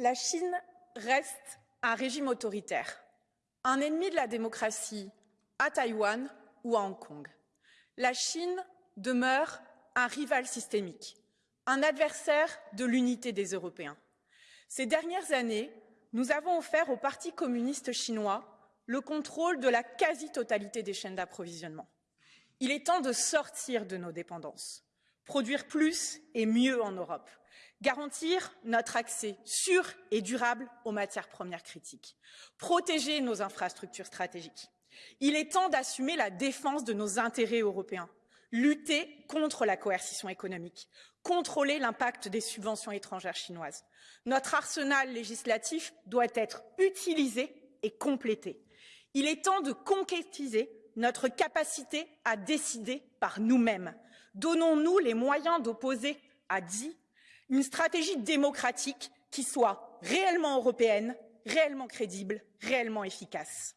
La Chine reste un régime autoritaire, un ennemi de la démocratie à Taïwan ou à Hong Kong. La Chine demeure un rival systémique, un adversaire de l'unité des Européens. Ces dernières années, nous avons offert au Parti communiste chinois le contrôle de la quasi-totalité des chaînes d'approvisionnement. Il est temps de sortir de nos dépendances, produire plus et mieux en Europe, garantir notre accès sûr et durable aux matières premières critiques, protéger nos infrastructures stratégiques. Il est temps d'assumer la défense de nos intérêts européens, lutter contre la coercition économique, contrôler l'impact des subventions étrangères chinoises. Notre arsenal législatif doit être utilisé et complété. Il est temps de concrétiser notre capacité à décider par nous-mêmes. Donnons-nous les moyens d'opposer à Xi une stratégie démocratique qui soit réellement européenne, réellement crédible, réellement efficace.